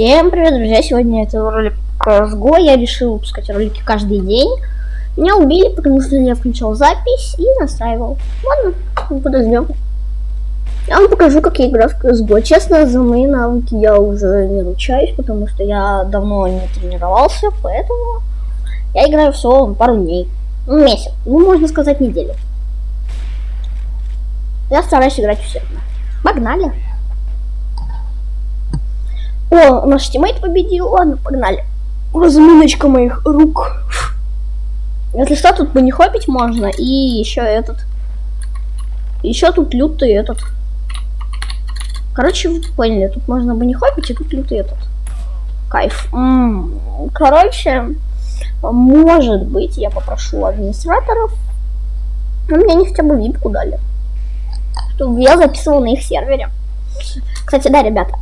Всем привет, друзья! Сегодня это ролик CSGO. Я решил выпускать ролики каждый день. Меня убили, потому что я включил запись и настраивал. Ладно, подождем. Я вам покажу, как я играю в CSGO. Честно, за мои навыки я уже не ручаюсь, потому что я давно не тренировался, поэтому я играю всего пару дней. Ну, месяц. Ну, можно сказать, неделю. Я стараюсь играть усердно. Погнали! О, наш тиммейт победил. Ладно, погнали. Разминочка моих рук. Если что, тут бы не хопить можно. И еще этот. Еще тут лютый этот. Короче, вы поняли, тут можно бы не хопить, и тут лютый этот. Кайф. М -м короче, может быть, я попрошу администраторов. Но мне они хотя бы випку дали. Чтобы я записывал на их сервере. Кстати, да, ребята,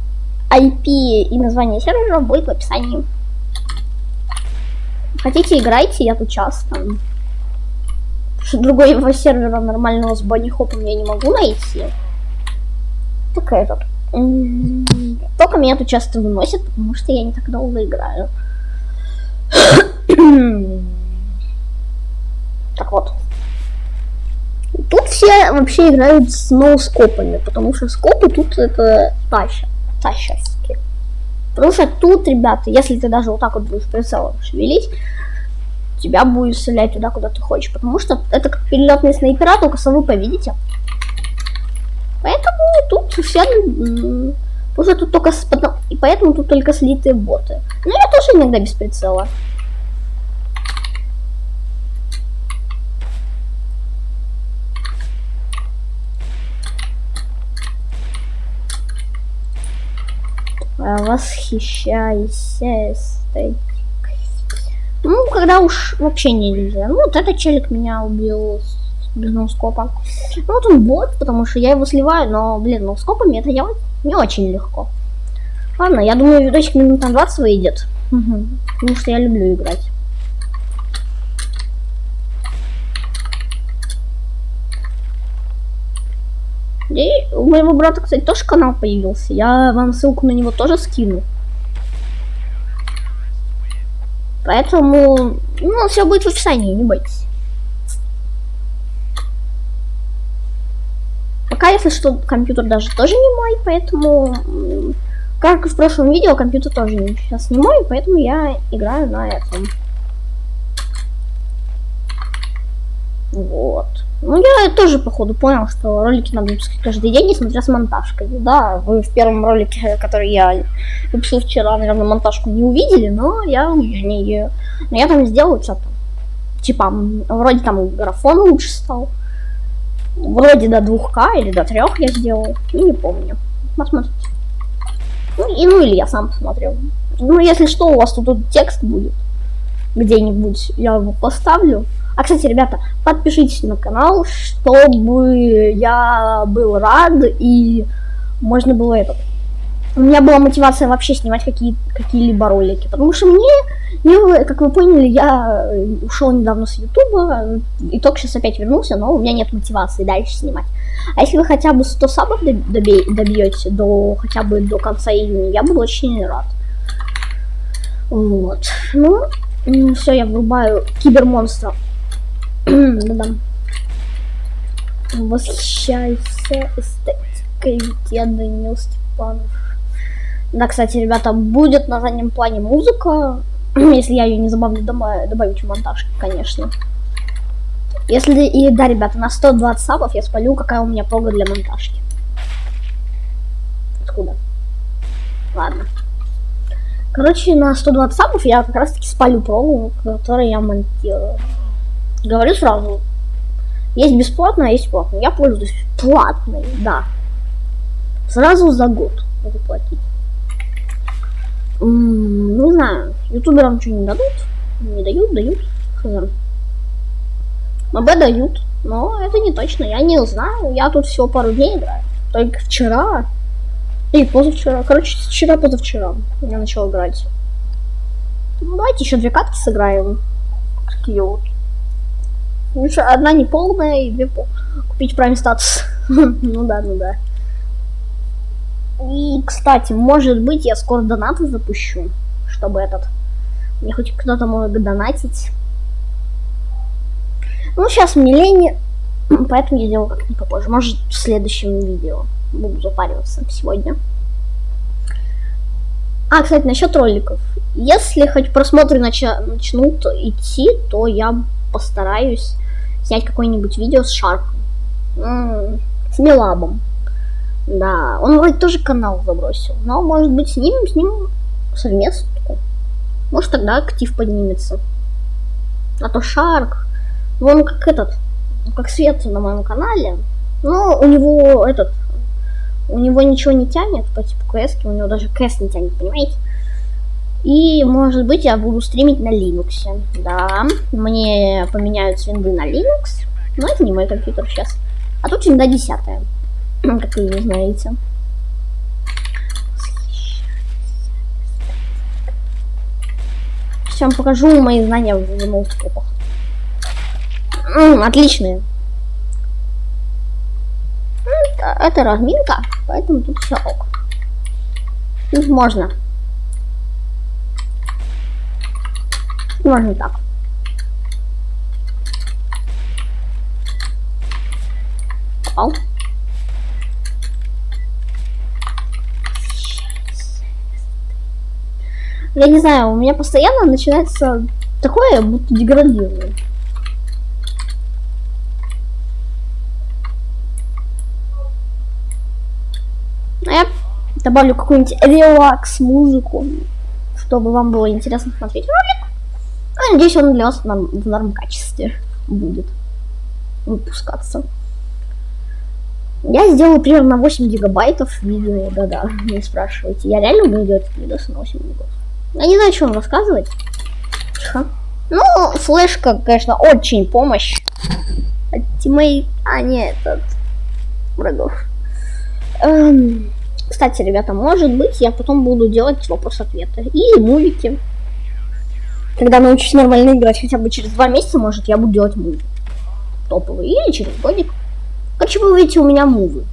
IP и название сервера будет в описании. Хотите, играйте, я тут часто. Другого сервера нормального с банихопом я не могу найти. Только этот. Только меня тут часто выносят, потому что я не так долго играю. так вот. Тут все вообще играют с ноускопами, потому что скопы тут это тащат тащатся. Потому что тут, ребята, если ты даже вот так вот будешь прицелом шевелить, тебя будет стрелять туда, куда ты хочешь. Потому что это как перелетные снайпера, только совы повидите. Поэтому тут все... Уже тут только... И поэтому тут только слитые боты. Но я тоже иногда без прицела. Восхищайся эстетикой. Ну, когда уж вообще нельзя. Ну, вот этот челик меня убил без ноускопа. Ну, вот он бот, потому что я его сливаю, но, блин, ноускопами это делать не очень легко. Ладно, я думаю, видосик минут на 20 выйдет. Угу. Потому что я люблю играть. И у моего брата, кстати, тоже канал появился. Я вам ссылку на него тоже скину. Поэтому, ну, все будет в описании, не бойтесь. Пока, если что, компьютер даже тоже не мой, поэтому, как и в прошлом видео, компьютер тоже сейчас не мой, поэтому я играю на этом. Вот. Ну, я тоже, походу, понял, что ролики надо выпускать каждый день, несмотря с монтажкой. Да, вы в первом ролике, который я выпустил вчера, наверное, монтажку не увидели, но я не... Но я там сделал что-то. Типа, вроде там графон лучше стал. Вроде до 2К или до 3 я сделал. Ну, не помню. Посмотрите. Ну, и, ну, или я сам посмотрел. Ну, если что, у вас тут, тут текст будет. Где-нибудь я его поставлю. А, кстати, ребята, подпишитесь на канал, чтобы я был рад и можно было этот. У меня была мотивация вообще снимать какие, какие-либо ролики, потому что мне, мне, как вы поняли, я ушел недавно с Ютуба, и только сейчас опять вернулся, но у меня нет мотивации дальше снимать. А если вы хотя бы 100 сабов добьете до хотя бы до конца июня, я буду очень рад. Вот. Ну, все, я врубаю кибермонстра. Да-да. Восхищайся эстетикой, Данил Степанов. Да, кстати, ребята, будет на заднем плане музыка. Если я ее не забавлю добавить в монтаж, конечно. Если, и да, ребята, на 120 сабов я спалю, какая у меня прога для монтажки. Откуда? Ладно. Короче, на 120 сабов я как раз таки спалю прогу, которую я монтирую. Говорю сразу. Есть бесплатно, а есть платно. Я пользуюсь платной, да. Сразу за год могу платить. Не знаю, ютуберам что не дадут? Не дают, дают. Хз. МБ дают, но это не точно, я не знаю. Я тут всего пару дней играю. Только вчера и позавчера. Короче, вчера-позавчера я начал играть. Ну, давайте еще две катки сыграем. Такие вот. Лучше одна не полная и две пол. Купить прайм статус. ну да, ну да. И, кстати, может быть, я скоро донаты запущу, чтобы этот... Мне хоть кто-то может донатить. Ну, сейчас мне лень, поэтому я сделаю как-нибудь попозже. Может, в следующем видео буду запариваться сегодня. А, кстати, насчет роликов. Если хоть просмотры нача начнут идти, то я постараюсь снять какое-нибудь видео с Шарком. С Милабом. Да, он вроде тоже канал забросил. Но, может быть, снимем с ним совместку. Может, тогда актив поднимется. А то Шарк, он как этот, как Свет на моем канале. Но у него этот, у него ничего не тянет по типу кс у него даже кс не тянет, понимаете? И, может быть, я буду стримить на Linux. Да, мне поменяют свинды на Linux. Но это не мой компьютер сейчас. А тут винда 10 как вы не знаете. Сейчас вам покажу мои знания в ноутбуках. Отличные. Это разминка, поэтому тут все ок. Тут можно. Можно так. Попал. Я не знаю, у меня постоянно начинается такое, будто деградирую. А я добавлю какую-нибудь релакс музыку, чтобы вам было интересно смотреть ролик. Надеюсь, он для вас в норм качестве будет выпускаться. Я сделаю примерно 8 гигабайтов видео, да-да, не спрашивайте. Я реально буду делать видосы на 8 гигабайтов. Я не знаю, что вам рассказывать. Тихо. Ну, флешка, конечно, очень помощь. От тимей... А, нет, от врагов. Эм... Кстати, ребята, может быть, я потом буду делать вопрос-ответы. Или мувики. Когда научусь нормально играть, хотя бы через два месяца, может, я буду делать муви. Топовые. Или через годик. Короче, вы увидите у меня мувы.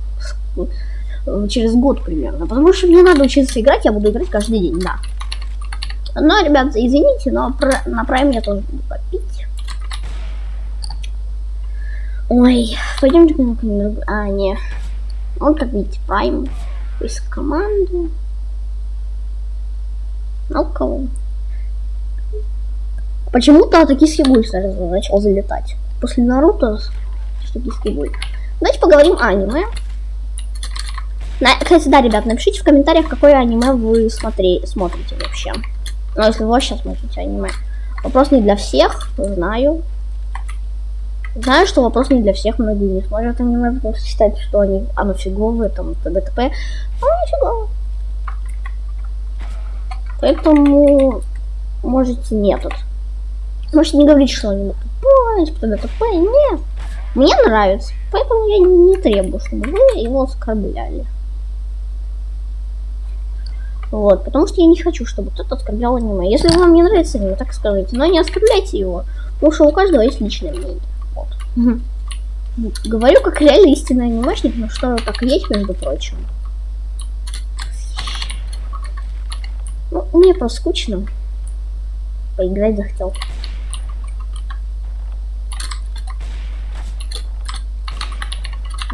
Через год примерно. Потому что мне надо учиться играть, я буду играть каждый день, да. Но, ребята, извините, но на Prime я тоже буду попить. Ой, пойдемте на А, не. Вот как видите, Prime из команды. Ну кого? Почему-то токийский гуль сразу начал залетать. После Наруто токийский гуль. Давайте поговорим о аниме. На, кстати, да, ребят, напишите в комментариях, какое аниме вы смотри, смотрите вообще. Ну, если вы сейчас смотрите аниме. Вопрос не для всех, знаю. Знаю, что вопрос не для всех, многие не смотрят аниме, потому что считают, что они, оно фиговое, там, т.д. т.п. Оно не. Поэтому можете не тут. Можете не говорить, что они тупое, т.д. т.п. Нет. Мне нравится, поэтому я не требую, чтобы вы его оскорбляли. Вот, потому что я не хочу, чтобы кто-то оскорблял аниме. Если вам не нравится аниме, так скажите, но не оскорбляйте его, потому что у каждого есть личное мнение. Вот. Говорю как реально истинный анимешник, но что так и есть, между прочим. Ну, мне просто скучно. Поиграть захотел.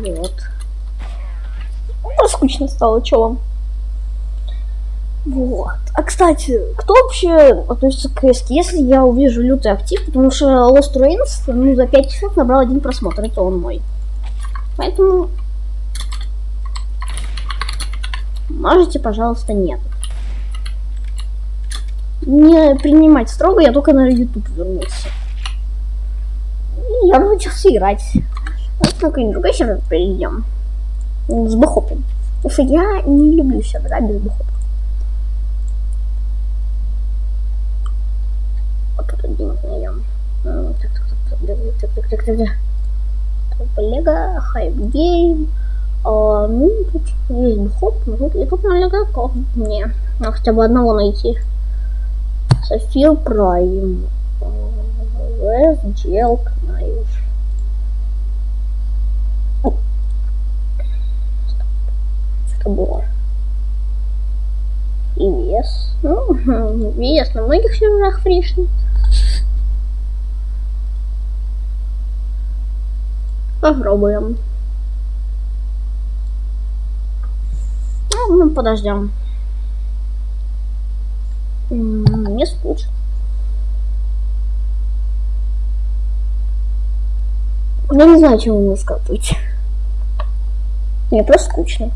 Вот. Ну, скучно стало, что вам? Вот. А кстати, кто вообще относится к КС? Если я увижу лютый актив, потому что Lost Ruins ну, за 5 часов набрал один просмотр, это он мой. Поэтому можете, пожалуйста, нет. Не принимать строго, я только на YouTube вернулся. И я научился играть. Вот какой-нибудь другой сервер перейдем. С бэхопом. Потому что я не люблю сервера без бэхопа. найдем. Так, так, так, так, так, так, так. Лего, Hype Game. Ну, тут есть bhop, тут, и тут на игроков мне. Надо хотя бы одного найти. София Прайм. Вес, Джелк, Что было? VS. Ну, VS на многих серверах фришный. Попробуем. Ну, ну подождем. Мне скучно. Я не знаю, чего мне сказать. Мне просто скучно.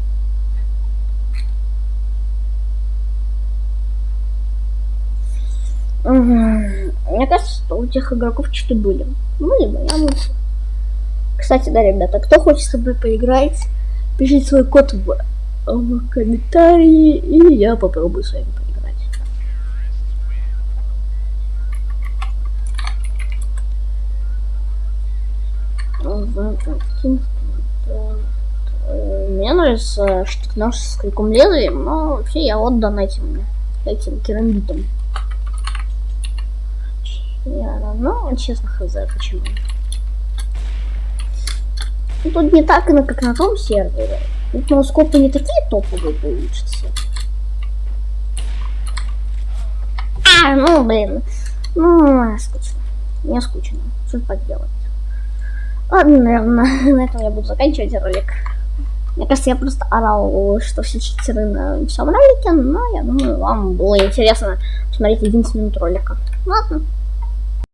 Мне кажется, что у тех игроков что-то были. Ну, либо я мучу. Кстати, да, ребята, кто хочет с тобой поиграть, пишите свой код в, в комментарии, и я попробую с вами поиграть. Мне нравится штык-нож с криком лезвием, но вообще я отдан этим, этим керамбитом. Я равно, честно, хз, почему. Ну, тут не так, как на том сервере. Тут ноускопы не такие топовые получатся. А, ну, блин. Ну, скучно. Мне скучно. Что поделать. Ладно, наверное, на этом я буду заканчивать ролик. Мне кажется, я просто орал, что все читеры на всем ролике, но я думаю, вам было интересно посмотреть 11 минут ролика. Ладно.